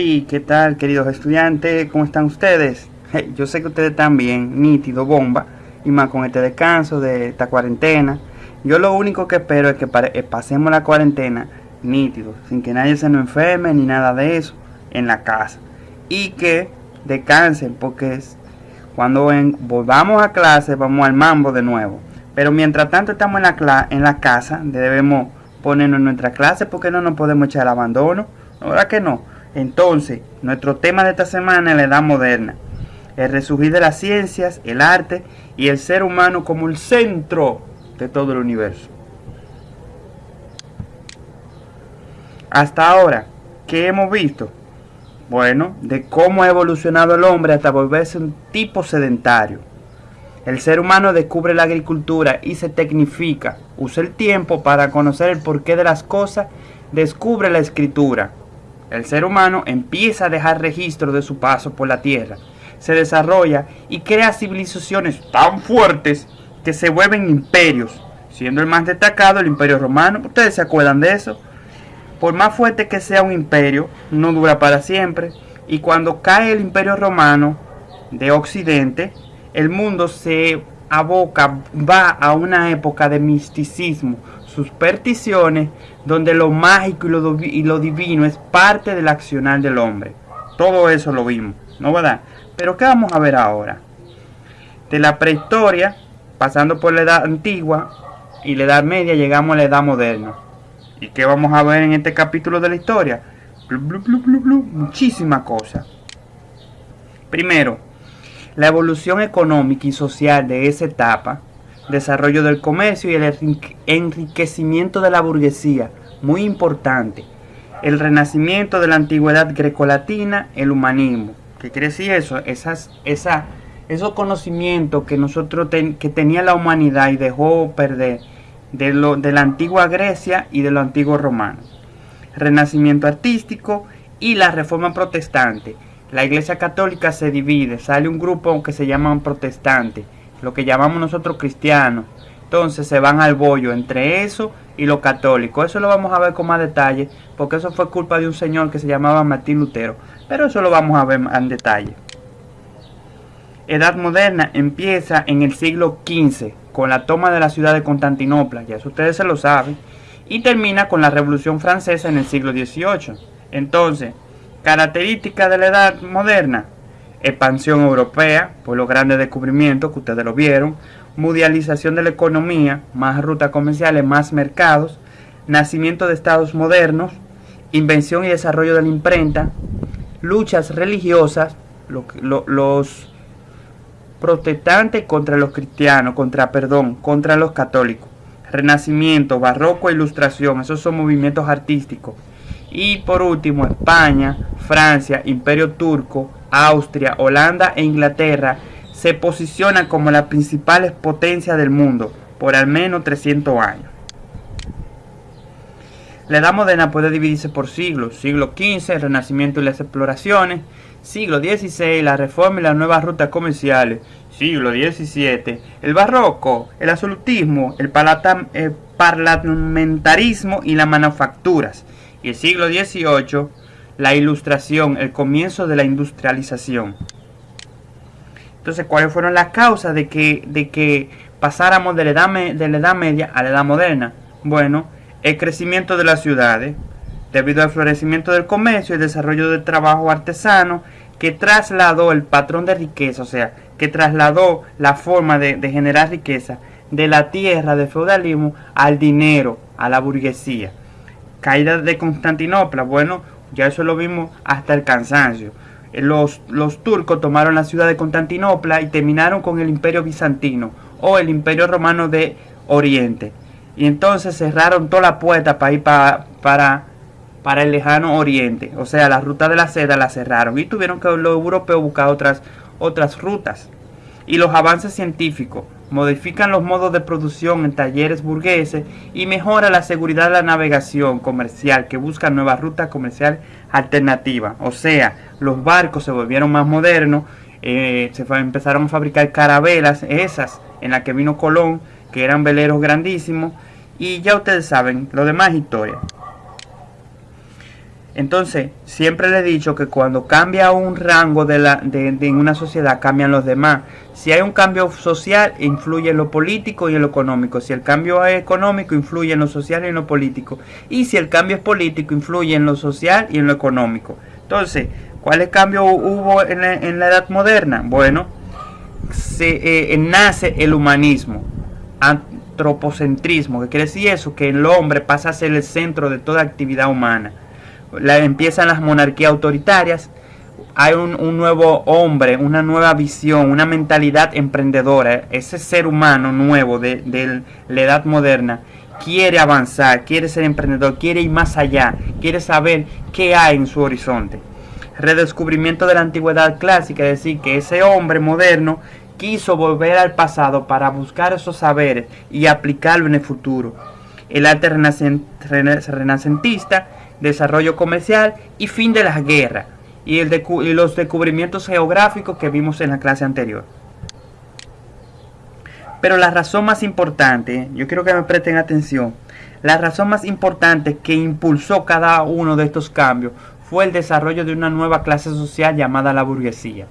Hey, ¿qué tal queridos estudiantes? ¿Cómo están ustedes? Yo sé que ustedes están bien, nítido, bomba, y más con este descanso de esta cuarentena. Yo lo único que espero es que eh, pasemos la cuarentena nítido, sin que nadie se nos enferme ni nada de eso en la casa. Y que descansen, porque cuando volvamos a clase vamos al mambo de nuevo. Pero mientras tanto estamos en la, en la casa, debemos ponernos en nuestra clase porque no nos podemos echar el abandono. ¿Verdad que no? Entonces, nuestro tema de esta semana es la edad moderna, el resurgir de las ciencias, el arte y el ser humano como el centro de todo el universo. Hasta ahora, ¿qué hemos visto? Bueno, de cómo ha evolucionado el hombre hasta volverse un tipo sedentario. El ser humano descubre la agricultura y se tecnifica, usa el tiempo para conocer el porqué de las cosas, descubre la escritura, el ser humano empieza a dejar registro de su paso por la Tierra, se desarrolla y crea civilizaciones tan fuertes que se vuelven imperios, siendo el más destacado el imperio romano. ¿Ustedes se acuerdan de eso? Por más fuerte que sea un imperio, no dura para siempre, y cuando cae el imperio romano de Occidente, el mundo se aboca, va a una época de misticismo, supersticiones, donde lo mágico y lo, divino es parte del accionar del hombre. Todo eso lo vimos, ¿no verdad? Pero ¿qué vamos a ver ahora? De la prehistoria, pasando por la edad antigua y la edad media, llegamos a la edad moderna. ¿Y qué vamos a ver en este capítulo de la historia? Muchísimas cosas. Primero, la evolución económica y social de esa etapa desarrollo del comercio y el enriquecimiento de la burguesía, muy importante. El renacimiento de la antigüedad grecolatina, el humanismo. ¿Qué quiere decir eso? Esas, esa, esos conocimientos que nosotros que tenía la humanidad y dejó perder de, lo, de la antigua Grecia y de lo antiguo romano. Renacimiento artístico y la reforma protestante. La iglesia católica se divide, sale un grupo que se llaman protestantes lo que llamamos nosotros cristianos. Entonces se van al bollo entre eso y lo católico. Eso lo vamos a ver con más detalle, porque eso fue culpa de un señor que se llamaba Martín Lutero. Pero eso lo vamos a ver en detalle. Edad moderna empieza en el siglo XV con la toma de la ciudad de Constantinopla, ya eso ustedes se lo saben, y termina con la Revolución Francesa en el siglo XVIII. Entonces, características de la edad moderna, expansión europea, por los grandes descubrimientos que ustedes lo vieron, mundialización de la economía, más rutas comerciales, más mercados, nacimiento de estados modernos, invención y desarrollo de la imprenta, luchas religiosas, los protestantes contra los cristianos, contra, perdón, contra los católicos, renacimiento, barroco e ilustración, esos son movimientos artísticos. Y por último, España, Francia, Imperio Turco, Austria, Holanda e Inglaterra se posicionan como las principales potencias del mundo por al menos 300 años. La Edad Moderna puede dividirse por siglos, siglo XV, el Renacimiento y las exploraciones, siglo XVI, la Reforma y las nuevas rutas comerciales, siglo XVII, el Barroco, el Absolutismo, el, el Parlamentarismo y las manufacturas, y el siglo XVIII, la ilustración, el comienzo de la industrialización. Entonces, ¿cuáles fueron las causas de que, de que pasáramos de la, edad de la Edad Media a la Edad Moderna? Bueno, el crecimiento de las ciudades, debido al florecimiento del comercio y desarrollo del trabajo artesano, que trasladó el patrón de riqueza, o sea, que trasladó la forma de, de generar riqueza de la tierra, del feudalismo, al dinero, a la burguesía. Caída de Constantinopla, bueno, ya eso lo vimos hasta el cansancio. Eh, los, los turcos tomaron la ciudad de Constantinopla y terminaron con el imperio bizantino o el imperio romano de Oriente. Y entonces cerraron toda la puerta para ir para, para, para el lejano Oriente. O sea, la ruta de la seda la cerraron y tuvieron que los europeos buscar otras, otras rutas. Y los avances científicos modifican los modos de producción en talleres burgueses y mejora la seguridad de la navegación comercial que busca nuevas rutas comerciales alternativas. O sea, los barcos se volvieron más modernos, eh, se empezaron a fabricar carabelas, esas en las que vino Colón, que eran veleros grandísimos, y ya ustedes saben, lo demás es historia. Entonces, siempre le he dicho que cuando cambia un rango de, la, de, de una sociedad, cambian los demás. Si hay un cambio social, influye en lo político y en lo económico. Si el cambio es económico, influye en lo social y en lo político. Y si el cambio es político, influye en lo social y en lo económico. Entonces, ¿cuáles cambios hubo en la, en la edad moderna? Bueno, se, eh, nace el humanismo, antropocentrismo, que quiere decir eso, que el hombre pasa a ser el centro de toda actividad humana. Empiezan las monarquías autoritarias, hay un, un, nuevo hombre, una nueva visión, una mentalidad emprendedora. Ese ser humano nuevo de, de, la edad moderna quiere avanzar, quiere ser emprendedor, quiere ir más allá, quiere saber qué hay en su horizonte. Redescubrimiento de la antigüedad clásica, es decir, que ese hombre moderno quiso volver al pasado para buscar esos saberes y aplicarlo en el futuro. El arte renacentista, desarrollo comercial y fin de las guerras y, los descubrimientos geográficos que vimos en la clase anterior. Pero la razón más importante, yo quiero que me presten atención, la razón más importante que impulsó cada uno de estos cambios fue el desarrollo de una nueva clase social llamada la burguesía.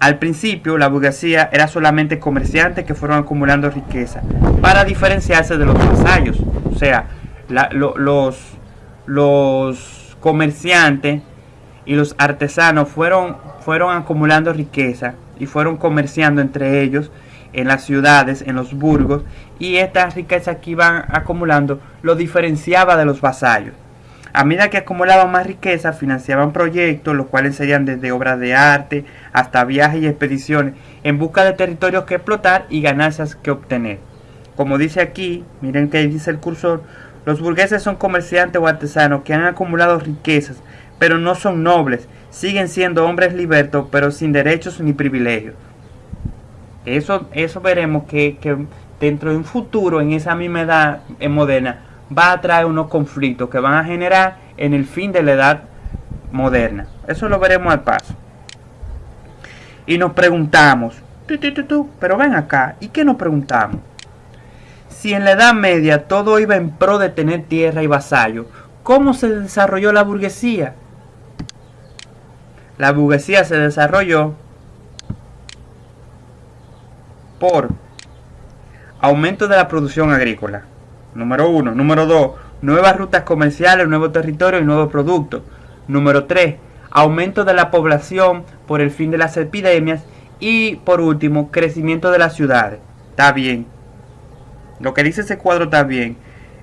Al principio, la burguesía era solamente comerciantes que fueron acumulando riqueza para diferenciarse de los vasallos. O sea, los, los comerciantes y los artesanos fueron, fueron acumulando riqueza y fueron comerciando entre ellos en las ciudades, en los burgos, y esta riqueza que iban acumulando lo diferenciaba de los vasallos. A medida que acumulaban más riqueza, financiaban proyectos, los cuales serían desde obras de arte hasta viajes y expediciones, en busca de territorios que explotar y ganancias que obtener. Como dice aquí, miren que dice el cursor, los burgueses son comerciantes o artesanos que han acumulado riquezas, pero no son nobles, siguen siendo hombres libertos, pero sin derechos ni privilegios. Eso, eso veremos que, dentro de un futuro, en esa misma edad moderna, va a traer unos conflictos que van a generar en el fin de la edad moderna. Eso lo veremos al paso. Y nos preguntamos, pero ven acá, ¿y qué nos preguntamos? Si en la Edad Media todo iba en pro de tener tierra y vasallo, ¿cómo se desarrolló la burguesía? La burguesía se desarrolló por aumento de la producción agrícola, Número 1. Número 2. Nuevas rutas comerciales, nuevos territorios y nuevos productos. Número 3. Aumento de la población por el fin de las epidemias. Y por último, crecimiento de las ciudades. Está bien. Lo que dice ese cuadro está bien.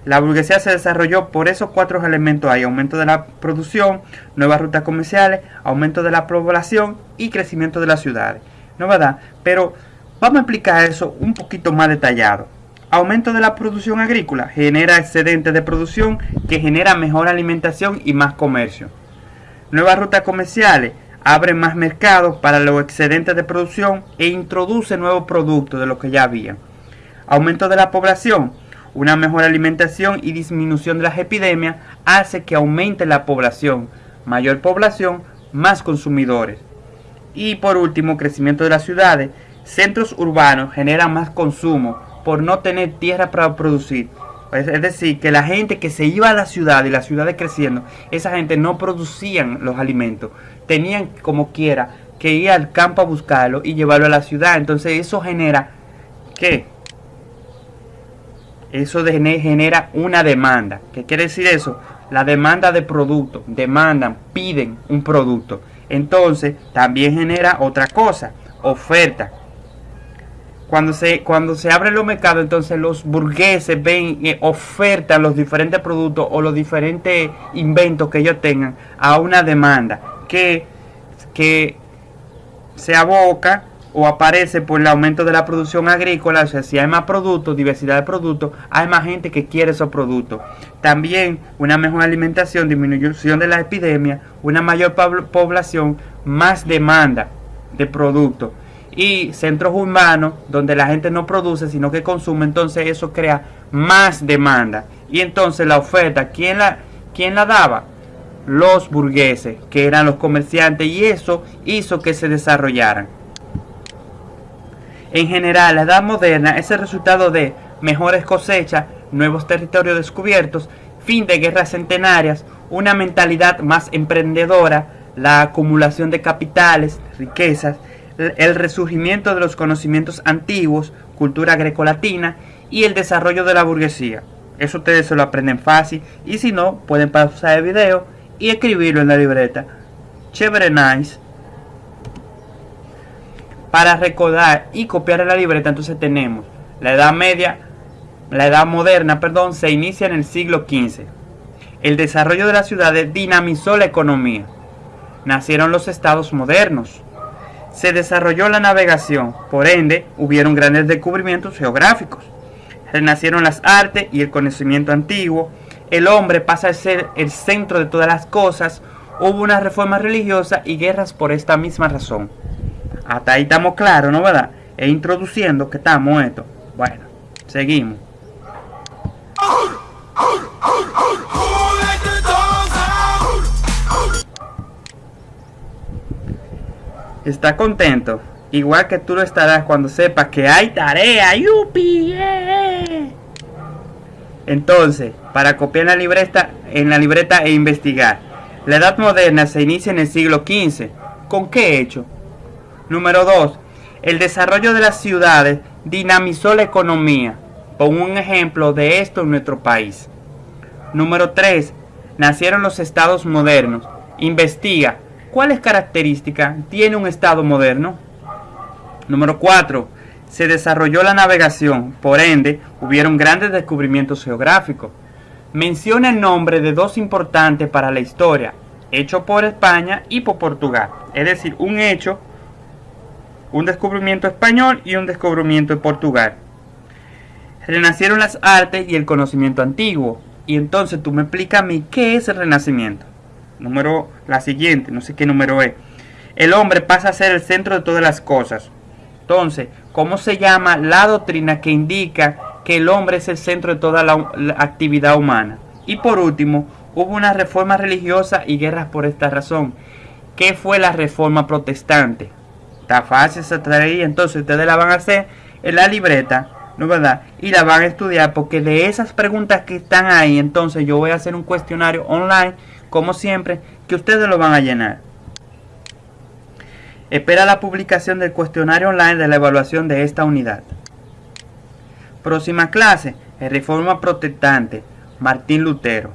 La burguesía se desarrolló por esos cuatro elementos. Hay aumento de la producción, nuevas rutas comerciales, aumento de la población y crecimiento de las ciudades. ¿No verdad? Pero vamos a explicar eso un poquito más detallado. Aumento de la producción agrícola genera excedentes de producción que genera mejor alimentación y más comercio. Nuevas rutas comerciales abren más mercados para los excedentes de producción e introduce nuevos productos de los que ya había. Aumento de la población. Una mejor alimentación y disminución de las epidemias hace que aumente la población. Mayor población, más consumidores. Y por último, crecimiento de las ciudades. Centros urbanos generan más consumo, por no tener tierra para producir. Es decir, que la gente que se iba a la ciudad y las ciudades creciendo, esa gente no producían los alimentos. Tenían como quiera que ir al campo a buscarlo y llevarlo a la ciudad. Entonces eso genera, ¿qué? Eso genera una demanda. ¿Qué quiere decir eso? La demanda de producto. Demandan, piden un producto. Entonces también genera otra cosa, oferta cuando se, cuando se abren los mercados, entonces los burgueses ven, y ofertan los diferentes productos o los diferentes inventos que ellos tengan a una demanda que, que se aboca o aparece por el aumento de la producción agrícola, o sea, si hay más productos, diversidad de productos, hay más gente que quiere esos productos. También una mejor alimentación, disminución de la epidemia, una mayor población, más demanda de productos y centros urbanos donde la gente no produce sino que consume, entonces eso crea más demanda. Y entonces la oferta, ¿quién la, quién la daba? Los burgueses, que eran los comerciantes, y eso hizo que se desarrollaran. En general, la edad moderna es el resultado de mejores cosechas, nuevos territorios descubiertos, fin de guerras centenarias, una mentalidad más emprendedora, la acumulación de capitales, riquezas, el resurgimiento de los conocimientos antiguos, cultura grecolatina y el desarrollo de la burguesía. Eso ustedes se lo aprenden fácil y si no, pueden pausar el video y escribirlo en la libreta. Chévere nice. Para recordar y copiar en la libreta, entonces tenemos la Edad Media, la Edad Moderna, perdón, se inicia en el siglo XV. El desarrollo de las ciudades dinamizó la economía. Nacieron los estados modernos. Se desarrolló la navegación, por ende, hubieron grandes descubrimientos geográficos. Renacieron las artes y el conocimiento antiguo. El hombre pasa a ser el centro de todas las cosas. Hubo una reforma religiosa y guerras por esta misma razón. Hasta ahí estamos claros, ¿no verdad? E introduciendo que estamos esto. Bueno, seguimos. Está contento, igual que tú lo estarás cuando sepas que hay tarea. ¡Yupi! Entonces, para copiar la libreta, en la libreta e investigar. La edad moderna se inicia en el siglo XV. ¿Con qué hecho? Número 2. El desarrollo de las ciudades dinamizó la economía. Pongo un ejemplo de esto en nuestro país. Número 3. Nacieron los estados modernos. Investiga cuáles características tiene un estado moderno. Número 4. Se desarrolló la navegación, por ende, hubieron grandes descubrimientos geográficos. Menciona el nombre de dos importantes para la historia, hecho por España y por Portugal. Es decir, un hecho un descubrimiento español y un descubrimiento en Portugal. Renacieron las artes y el conocimiento antiguo. Y entonces tú me explicas a mí qué es el renacimiento. Número, la siguiente, no sé qué número es. El hombre pasa a ser el centro de todas las cosas. Entonces, ¿cómo se llama la doctrina que indica que el hombre es el centro de toda la, la actividad humana? Y por último, hubo una reforma religiosa y guerras por esta razón. ¿Qué fue la reforma protestante? Está fácil esa tarea, entonces ustedes la van a hacer en la libreta, ¿no verdad? Y la van a estudiar porque de esas preguntas que están ahí, entonces yo voy a hacer un cuestionario online, como siempre, que ustedes lo van a llenar. Espera la publicación del cuestionario online de la evaluación de esta unidad. Próxima clase, Reforma Protestante, Martín Lutero.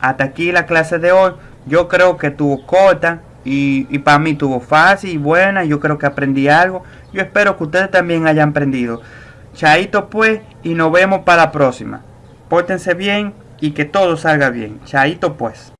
Hasta aquí la clase de hoy. Yo creo que tuvo corta, y, para mí tuvo fácil y buena. Yo creo que aprendí algo. Yo espero que ustedes también hayan aprendido. Chaito pues y nos vemos para la próxima. Pórtense bien y que todo salga bien. Chaito pues.